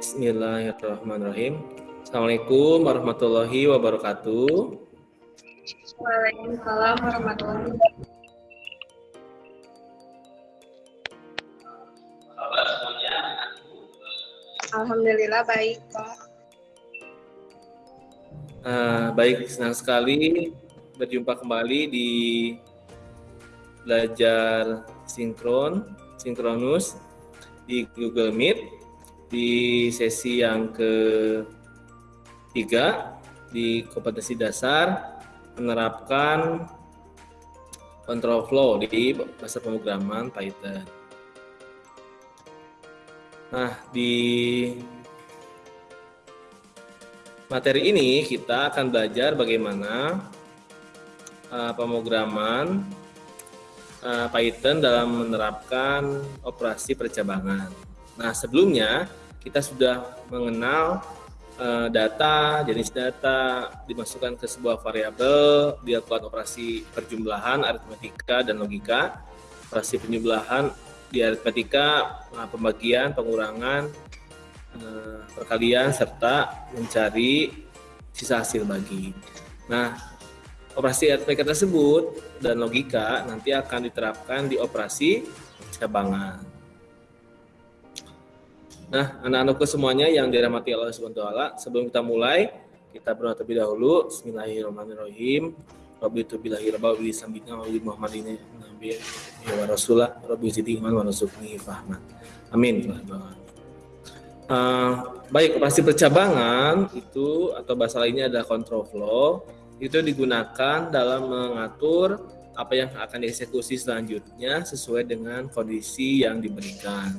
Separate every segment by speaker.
Speaker 1: Bismillahirrahmanirrahim. Assalamualaikum warahmatullahi wabarakatuh.
Speaker 2: Waalaikumsalam warahmatullahi wabarakatuh. Alhamdulillah baik, Pak.
Speaker 1: Uh, baik, senang sekali berjumpa kembali di belajar sinkron, sinkronus di Google Meet di sesi yang ketiga di kompetensi dasar menerapkan control flow di bahasa pemrograman Python. Nah, di materi ini kita akan belajar bagaimana uh, pemrograman uh, Python dalam menerapkan operasi percabangan. Nah, sebelumnya kita sudah mengenal uh, data, jenis data dimasukkan ke sebuah variabel, dilakukan operasi perjumlahan, aritmetika dan logika, operasi penjumlahan di aritmetika, uh, pembagian, pengurangan, uh, perkalian serta mencari sisa hasil bagi. Nah, operasi aritmetika tersebut dan logika nanti akan diterapkan di operasi cabangan. Nah, anak-anakku semuanya yang dirahmati Allah Subhanahu wa sebelum kita mulai, kita berdoa terlebih dahulu. Bismillahirrahmanirrahim. Rabbi tu billahi rabba wa sambitna wa Muhammadin nabi wa rasulah rabbi zidni iman wa rzuqni fahman. Amin. Uh, baik operasi percabangan itu atau bahasa lainnya adalah control flow itu digunakan dalam mengatur apa yang akan dieksekusi selanjutnya sesuai dengan kondisi yang diberikan.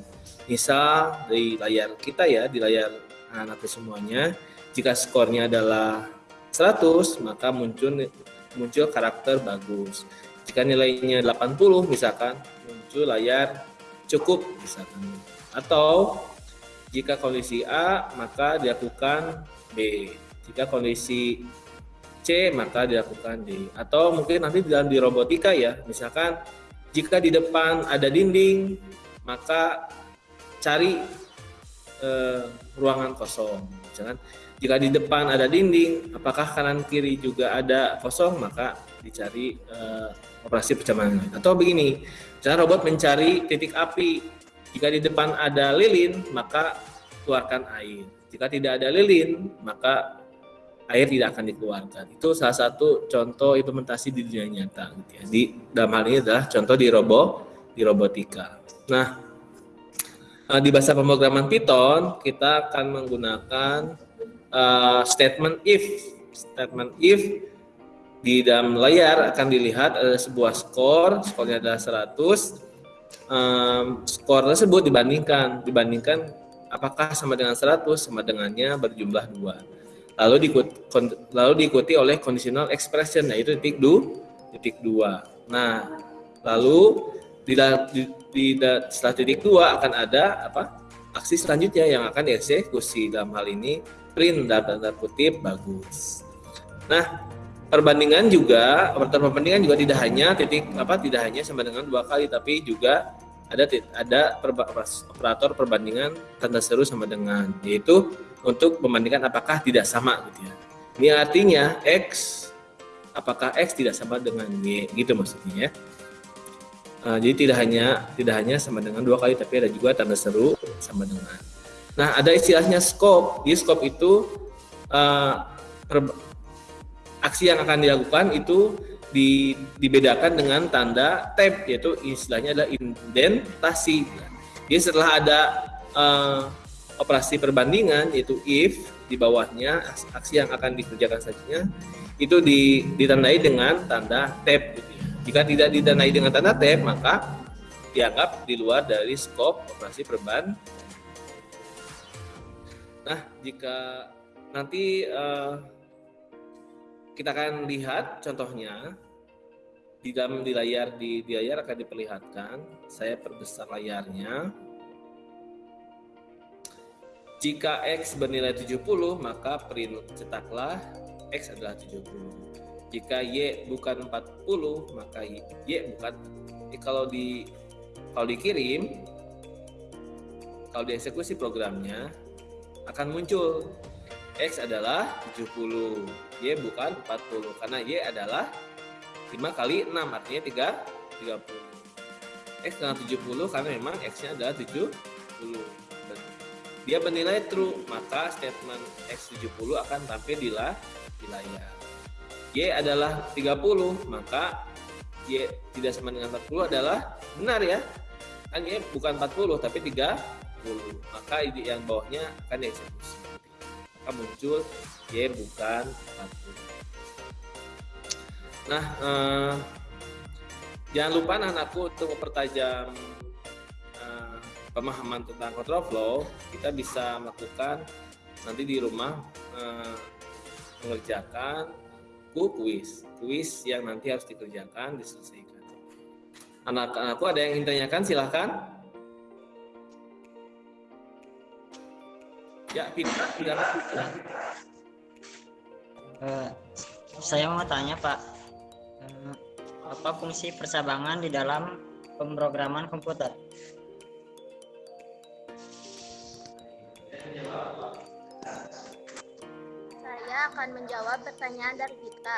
Speaker 1: Misal di layar kita ya di layar anak semuanya. Jika skornya adalah 100 maka muncul muncul karakter bagus. Jika nilainya 80 misalkan muncul layar cukup misalkan. Atau jika kondisi A maka dilakukan B. Jika kondisi Maka dilakukan D atau mungkin nanti dalam di robotika ya misalkan jika di depan ada dinding maka cari uh, ruangan kosong. Jangan jika di depan ada dinding, apakah kanan kiri juga ada kosong, maka dicari uh, operasi percabangan. Atau begini, cara robot mencari titik api. Jika di depan ada lilin, maka keluarkan air. Jika tidak ada lilin, maka air tidak akan dikeluarkan. Itu salah satu contoh implementasi di dunia nyata. Gitu ya. Di dalam hal ini adalah contoh di robot di robotika. Nah, uh, di bahasa pemrograman Python kita akan menggunakan uh, statement if. Statement if di dalam layar akan dilihat ada sebuah skor, skornya adalah 100. Um, skor tersebut dibandingkan, dibandingkan apakah sama dengan 100 sama dengannya berjumlah dua. Lalu diikuti, lalu diikuti oleh conditional expression yaitu titik du, titik dua. Nah, lalu di, di, setelah titik dua akan ada apa aksi selanjutnya yang akan dieksekusi dalam hal ini print dalam tanda kutip bagus. Nah perbandingan juga perbandingan juga tidak hanya titik apa tidak hanya sama dengan dua kali tapi juga ada ada operator perbandingan tanda seru sama dengan yaitu untuk membandingkan apakah tidak sama gitu ya. Ini artinya x apakah x tidak sama dengan y gitu maksudnya ya. Uh, jadi tidak hanya tidak hanya sama dengan dua kali, tapi ada juga tanda seru sama dengan. Nah, ada istilahnya scope. Di scope itu uh, aksi yang akan dilakukan itu di, dibedakan dengan tanda tab, yaitu istilahnya adalah indentasi. Jadi setelah ada uh, operasi perbandingan, yaitu if di bawahnya aksi yang akan dikerjakan selanjutnya itu ditandai dengan tanda tab. Gitu jika tidak didanai dengan tanda tab, maka dianggap di luar dari skop operasi perban. Nah, jika nanti uh, kita akan lihat contohnya di dalam di layar di, di layar akan diperlihatkan. Saya perbesar layarnya. Jika X bernilai 70, maka print cetaklah X adalah 70 jika y bukan 40 maka y, bukan y kalau di kalau dikirim kalau dieksekusi programnya akan muncul X adalah 70, Y bukan 40 karena Y adalah 5 kali 6 artinya 3 30. X dengan 70 karena memang X-nya adalah 70. Dia bernilai true, maka statement X70 akan tampil di, di layar. Y adalah 30, maka Y tidak sama dengan 40 adalah benar ya. Kan Y bukan 40 tapi 30. Maka yang bawahnya akan dieksekusi maka muncul Y bukan 40. Nah, eh, jangan lupa anak-anakku untuk mempertajam eh, pemahaman tentang control flow, kita bisa melakukan nanti di rumah eh, mengerjakan quiz, quiz yang nanti harus dikerjakan, diselesaikan. Anak-anakku ada yang ingin tanyakan, silahkan. Ya, Fitra, tidak
Speaker 3: uh, Saya mau tanya, Pak. Uh, apa fungsi percabangan di dalam pemrograman komputer?
Speaker 4: Saya akan menjawab pertanyaan dari kita.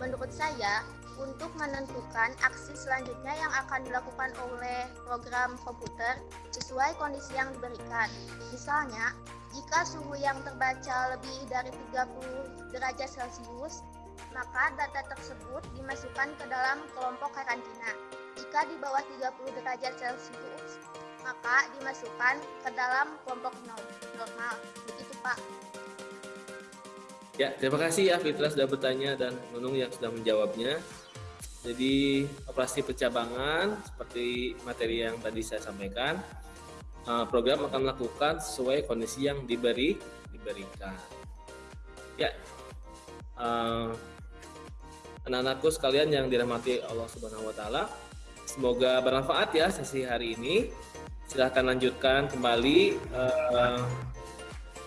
Speaker 4: Menurut saya, untuk menentukan aksi selanjutnya yang akan dilakukan oleh program komputer sesuai kondisi yang diberikan. Misalnya, jika suhu yang terbaca lebih dari 30 derajat Celcius, maka data tersebut dimasukkan ke dalam kelompok karantina. Jika di bawah 30 derajat Celcius, maka dimasukkan ke dalam kelompok normal. Begitu, Pak.
Speaker 1: Ya, terima kasih ya Fitra sudah bertanya dan Nunung yang sudah menjawabnya. Jadi operasi percabangan seperti materi yang tadi saya sampaikan, eh, program akan melakukan sesuai kondisi yang diberi diberikan. Ya, uh, anak-anakku sekalian yang dirahmati Allah Subhanahu Wa Taala, semoga bermanfaat ya sesi hari ini. Silahkan lanjutkan kembali uh,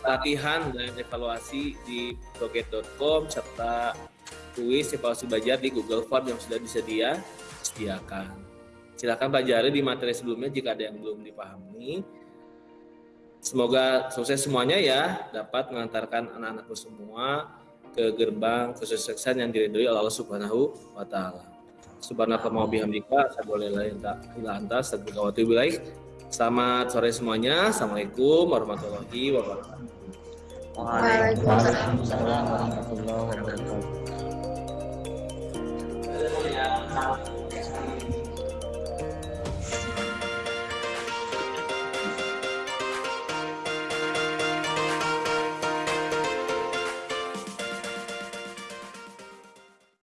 Speaker 1: latihan dan evaluasi di proget.com serta kuis evaluasi belajar di Google Form yang sudah disedia sediakan. Silakan pelajari di materi sebelumnya jika ada yang belum dipahami. Semoga sukses semuanya ya, dapat mengantarkan anak-anakku semua ke gerbang kesuksesan yang diridhoi Allah Subhanahu wa taala. Bihamdika, saboleh ila anta, Selamat sore semuanya. Assalamualaikum warahmatullahi wabarakatuh.
Speaker 3: Waalaikumsalam warahmatullahi wabarakatuh.
Speaker 4: 아